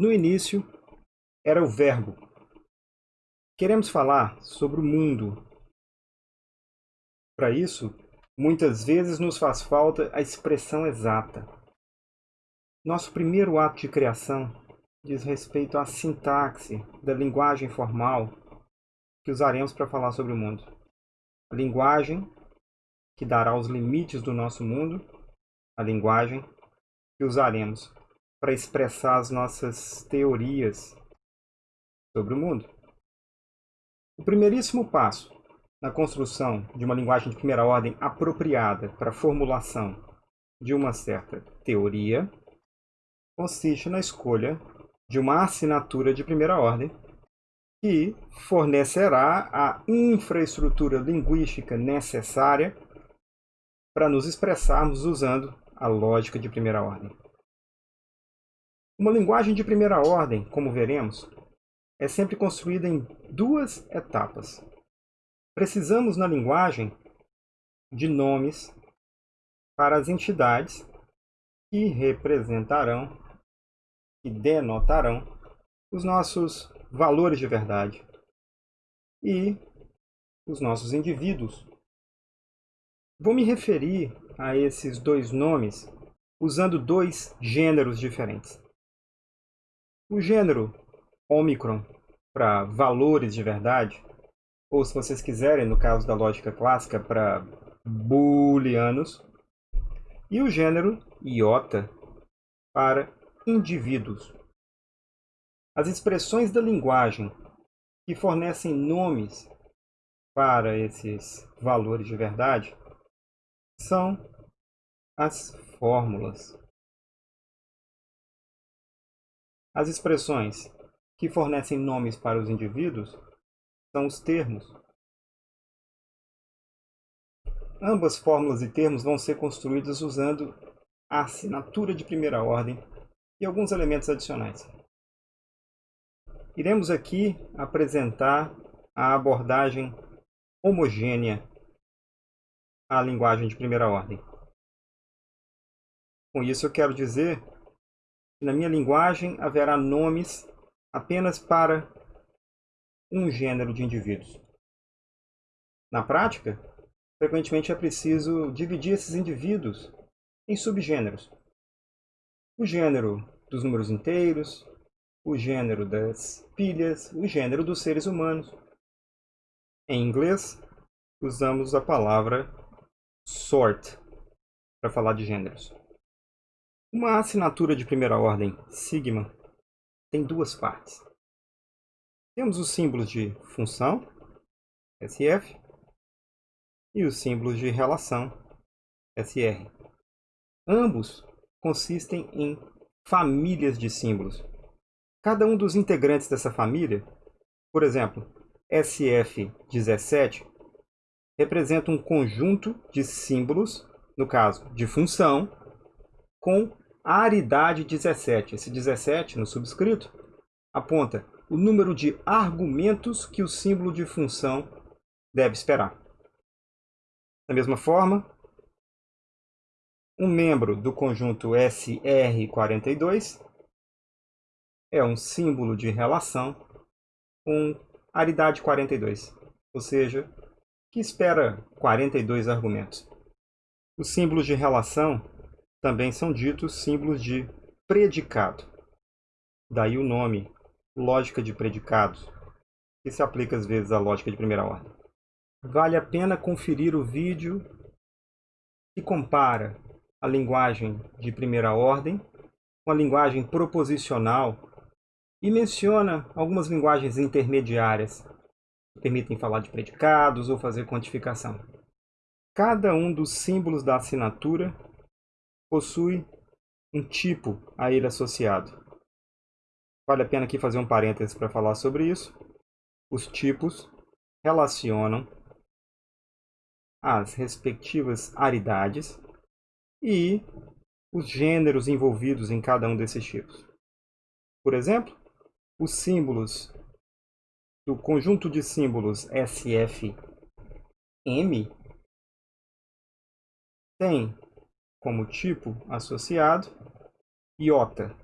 No início, era o verbo. Queremos falar sobre o mundo. Para isso, muitas vezes nos faz falta a expressão exata. Nosso primeiro ato de criação diz respeito à sintaxe da linguagem formal que usaremos para falar sobre o mundo. A linguagem que dará os limites do nosso mundo, a linguagem que usaremos para expressar as nossas teorias sobre o mundo. O primeiríssimo passo na construção de uma linguagem de primeira ordem apropriada para a formulação de uma certa teoria consiste na escolha de uma assinatura de primeira ordem que fornecerá a infraestrutura linguística necessária para nos expressarmos usando a lógica de primeira ordem. Uma linguagem de primeira ordem, como veremos, é sempre construída em duas etapas. Precisamos na linguagem de nomes para as entidades que representarão que denotarão os nossos valores de verdade e os nossos indivíduos. Vou me referir a esses dois nomes usando dois gêneros diferentes. O gênero Omicron para valores de verdade, ou se vocês quiserem, no caso da lógica clássica, para booleanos, e o gênero iota para indivíduos. As expressões da linguagem que fornecem nomes para esses valores de verdade são as fórmulas. As expressões que fornecem nomes para os indivíduos são os termos. Ambas fórmulas e termos vão ser construídas usando a assinatura de primeira ordem e alguns elementos adicionais. Iremos aqui apresentar a abordagem homogênea à linguagem de primeira ordem. Com isso eu quero dizer na minha linguagem haverá nomes apenas para um gênero de indivíduos. Na prática, frequentemente é preciso dividir esses indivíduos em subgêneros o gênero dos números inteiros, o gênero das pilhas, o gênero dos seres humanos. Em inglês, usamos a palavra sort para falar de gêneros. Uma assinatura de primeira ordem, sigma, tem duas partes. Temos os símbolos de função, SF, e os símbolos de relação, SR. Ambos consistem em famílias de símbolos. Cada um dos integrantes dessa família, por exemplo, SF17, representa um conjunto de símbolos, no caso de função, com aridade 17. Esse 17, no subscrito, aponta o número de argumentos que o símbolo de função deve esperar. Da mesma forma, um membro do conjunto SR42 é um símbolo de relação com aridade 42, ou seja, que espera 42 argumentos. Os símbolos de relação também são ditos símbolos de predicado. Daí o nome lógica de predicados, que se aplica às vezes à lógica de primeira ordem. Vale a pena conferir o vídeo que compara a linguagem de primeira ordem, uma linguagem proposicional e menciona algumas linguagens intermediárias que permitem falar de predicados ou fazer quantificação. Cada um dos símbolos da assinatura possui um tipo a ele associado. Vale a pena aqui fazer um parênteses para falar sobre isso. Os tipos relacionam as respectivas aridades e os gêneros envolvidos em cada um desses tipos. Por exemplo, os símbolos do conjunto de símbolos SFM tem como tipo associado iota,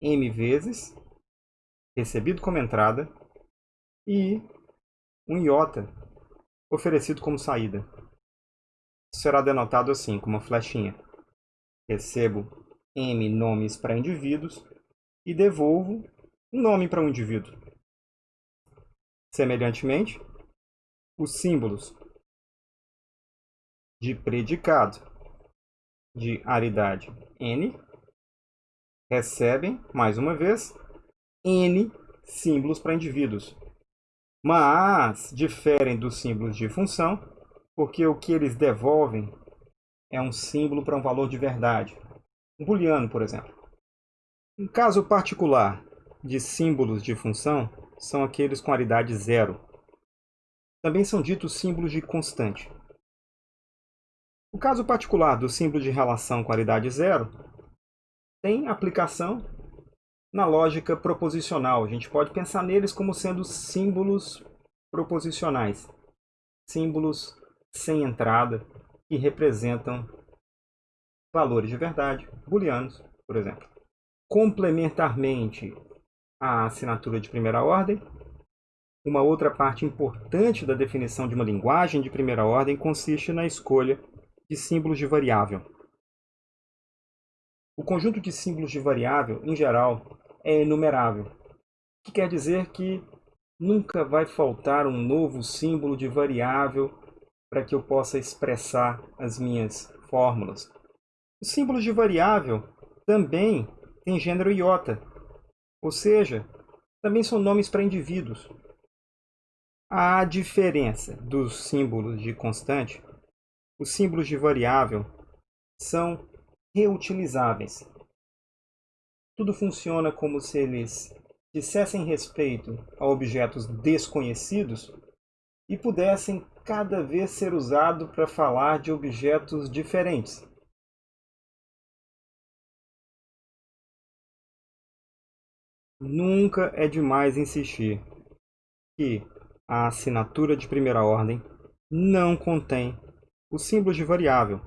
M vezes, recebido como entrada, e um iota oferecido como saída. Será denotado assim, com uma flechinha. Recebo M nomes para indivíduos e devolvo um nome para um indivíduo. Semelhantemente, os símbolos de predicado de aridade N recebem, mais uma vez, N símbolos para indivíduos. Mas diferem dos símbolos de função, porque o que eles devolvem é um símbolo para um valor de verdade. Um booleano, por exemplo. Um caso particular de símbolos de função são aqueles com aridade zero. Também são ditos símbolos de constante. O caso particular do símbolo de relação com aridade zero tem aplicação na lógica proposicional. A gente pode pensar neles como sendo símbolos proposicionais, símbolos sem entrada que representam valores de verdade, booleanos, por exemplo. Complementarmente à assinatura de primeira ordem, uma outra parte importante da definição de uma linguagem de primeira ordem consiste na escolha de símbolos de variável. O conjunto de símbolos de variável, em geral, é enumerável, o que quer dizer que nunca vai faltar um novo símbolo de variável para que eu possa expressar as minhas fórmulas. Os símbolos de variável também têm gênero iota, ou seja, também são nomes para indivíduos. A diferença dos símbolos de constante, os símbolos de variável são reutilizáveis. Tudo funciona como se eles dissessem respeito a objetos desconhecidos e pudessem cada vez ser usado para falar de objetos diferentes. Nunca é demais insistir que a assinatura de primeira ordem não contém o símbolo de variável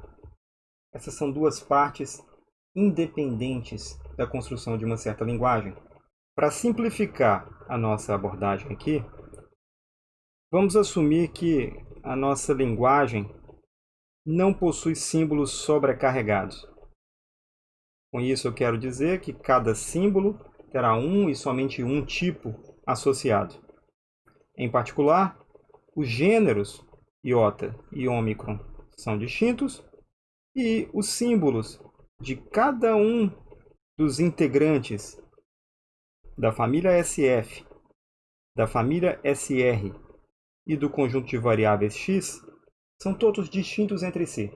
essas são duas partes independentes da construção de uma certa linguagem. Para simplificar a nossa abordagem aqui, vamos assumir que a nossa linguagem não possui símbolos sobrecarregados. Com isso, eu quero dizer que cada símbolo terá um e somente um tipo associado. Em particular, os gêneros iota e ômicron são distintos e os símbolos de cada um dos integrantes da família SF, da família SR e do conjunto de variáveis x são todos distintos entre si.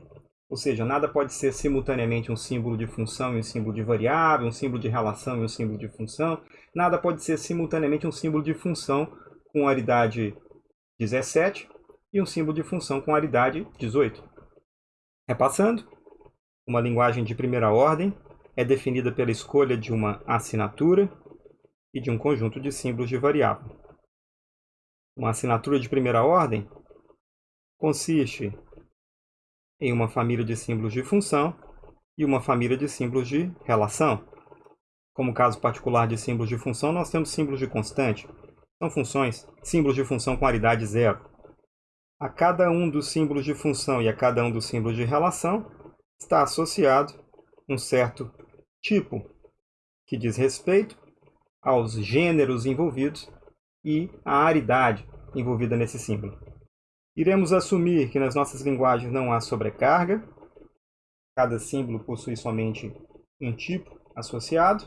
Ou seja, nada pode ser simultaneamente um símbolo de função e um símbolo de variável, um símbolo de relação e um símbolo de função. Nada pode ser simultaneamente um símbolo de função com aridade 17 e um símbolo de função com aridade 18. Repassando, uma linguagem de primeira ordem é definida pela escolha de uma assinatura e de um conjunto de símbolos de variável. Uma assinatura de primeira ordem consiste em uma família de símbolos de função e uma família de símbolos de relação. Como caso particular de símbolos de função, nós temos símbolos de constante. São funções, símbolos de função com aridade zero. A cada um dos símbolos de função e a cada um dos símbolos de relação está associado um certo tipo, que diz respeito aos gêneros envolvidos e à aridade envolvida nesse símbolo. Iremos assumir que nas nossas linguagens não há sobrecarga, cada símbolo possui somente um tipo associado,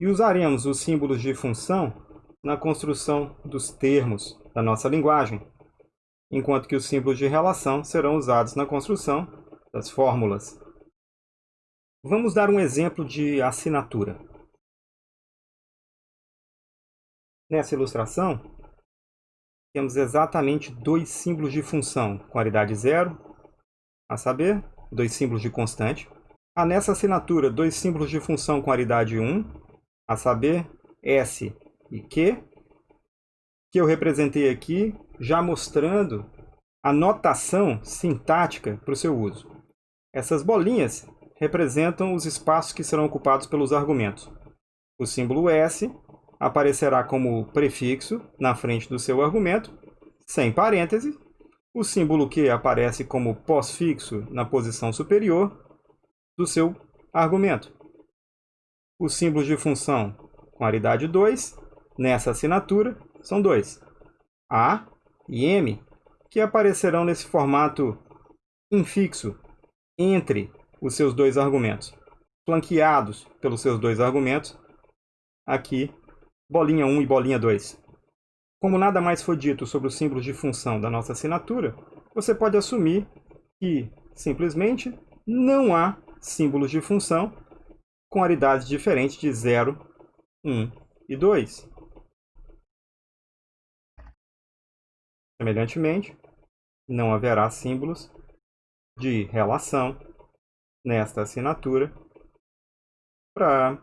e usaremos os símbolos de função na construção dos termos da nossa linguagem, enquanto que os símbolos de relação serão usados na construção das fórmulas. Vamos dar um exemplo de assinatura. Nessa ilustração, temos exatamente dois símbolos de função com aridade zero, a saber, dois símbolos de constante. Há nessa assinatura dois símbolos de função com aridade 1, a saber, S e Q, que eu representei aqui, já mostrando a notação sintática para o seu uso. Essas bolinhas representam os espaços que serão ocupados pelos argumentos. O símbolo S aparecerá como prefixo na frente do seu argumento, sem parêntese. O símbolo Q aparece como pós-fixo na posição superior do seu argumento. Os símbolos de função com aridade 2, nessa assinatura, são dois. A e M, que aparecerão nesse formato infixo entre os seus dois argumentos, flanqueados pelos seus dois argumentos, aqui, bolinha 1 e bolinha 2. Como nada mais foi dito sobre os símbolos de função da nossa assinatura, você pode assumir que, simplesmente, não há símbolos de função com aridades diferentes de 0, 1 e 2. Semelhantemente, não haverá símbolos de relação nesta assinatura para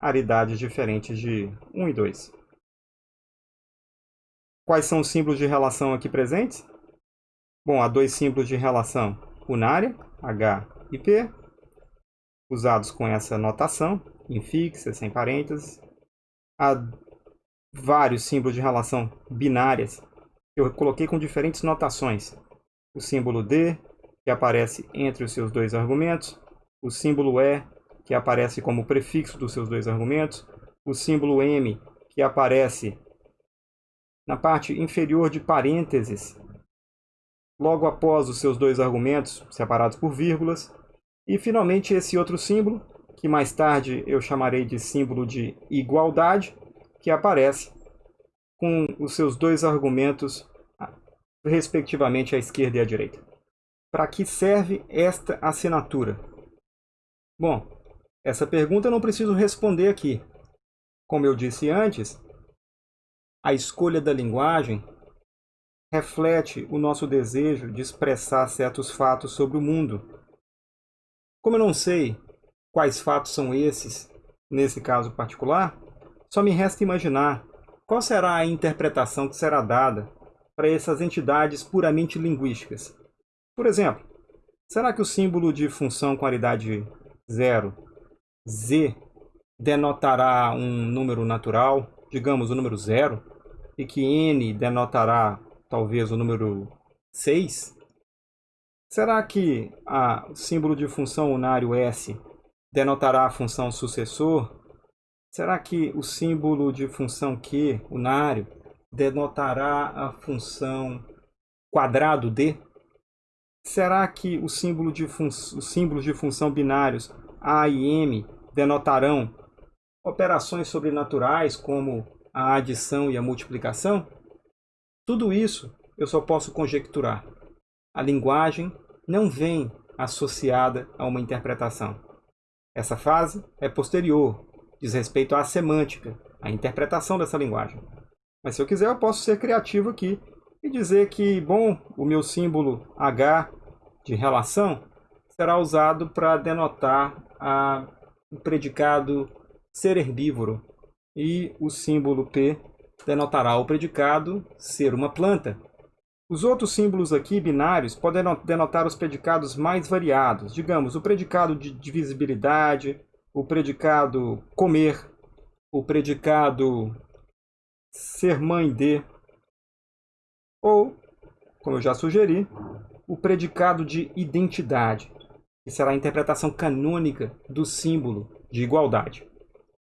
aridades diferentes de 1 e 2. Quais são os símbolos de relação aqui presentes? Bom, há dois símbolos de relação unária, H e P, usados com essa notação, infixa, sem parênteses. Há vários símbolos de relação binárias que eu coloquei com diferentes notações. O símbolo D, que aparece entre os seus dois argumentos, o símbolo E, que aparece como prefixo dos seus dois argumentos, o símbolo M, que aparece na parte inferior de parênteses, logo após os seus dois argumentos, separados por vírgulas, e finalmente esse outro símbolo, que mais tarde eu chamarei de símbolo de igualdade, que aparece com os seus dois argumentos, respectivamente à esquerda e à direita. Para que serve esta assinatura? Bom, essa pergunta eu não preciso responder aqui. Como eu disse antes, a escolha da linguagem reflete o nosso desejo de expressar certos fatos sobre o mundo. Como eu não sei quais fatos são esses, nesse caso particular, só me resta imaginar qual será a interpretação que será dada para essas entidades puramente linguísticas. Por exemplo, será que o símbolo de função com aridade zero, z, denotará um número natural, digamos o número zero, e que n denotará talvez o número 6? Será que o símbolo de função unário S denotará a função sucessor? Será que o símbolo de função Q, unário, denotará a função quadrado D? Será que o símbolo de os símbolos de função binários A e M denotarão operações sobrenaturais como a adição e a multiplicação? Tudo isso eu só posso conjecturar. A linguagem não vem associada a uma interpretação. Essa fase é posterior, diz respeito à semântica, à interpretação dessa linguagem. Mas se eu quiser, eu posso ser criativo aqui e dizer que, bom, o meu símbolo H de relação será usado para denotar a, o predicado ser herbívoro, e o símbolo P denotará o predicado ser uma planta. Os outros símbolos aqui, binários, podem denotar os predicados mais variados. Digamos, o predicado de divisibilidade, o predicado comer, o predicado ser mãe de, ou, como eu já sugeri, o predicado de identidade, que será a interpretação canônica do símbolo de igualdade.